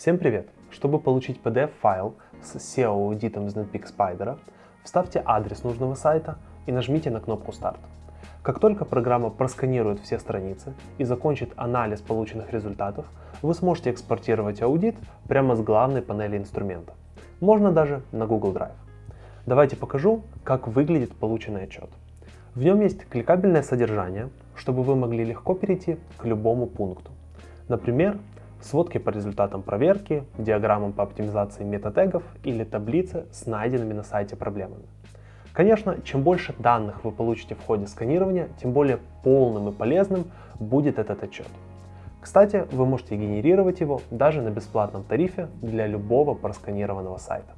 Всем привет! Чтобы получить PDF-файл с SEO-аудитом из Spider, вставьте адрес нужного сайта и нажмите на кнопку «Старт». Как только программа просканирует все страницы и закончит анализ полученных результатов, вы сможете экспортировать аудит прямо с главной панели инструмента. Можно даже на Google Drive. Давайте покажу, как выглядит полученный отчет. В нем есть кликабельное содержание, чтобы вы могли легко перейти к любому пункту. Например, сводки по результатам проверки, диаграммам по оптимизации метатегов или таблицы с найденными на сайте проблемами. Конечно, чем больше данных вы получите в ходе сканирования, тем более полным и полезным будет этот отчет. Кстати, вы можете генерировать его даже на бесплатном тарифе для любого просканированного сайта.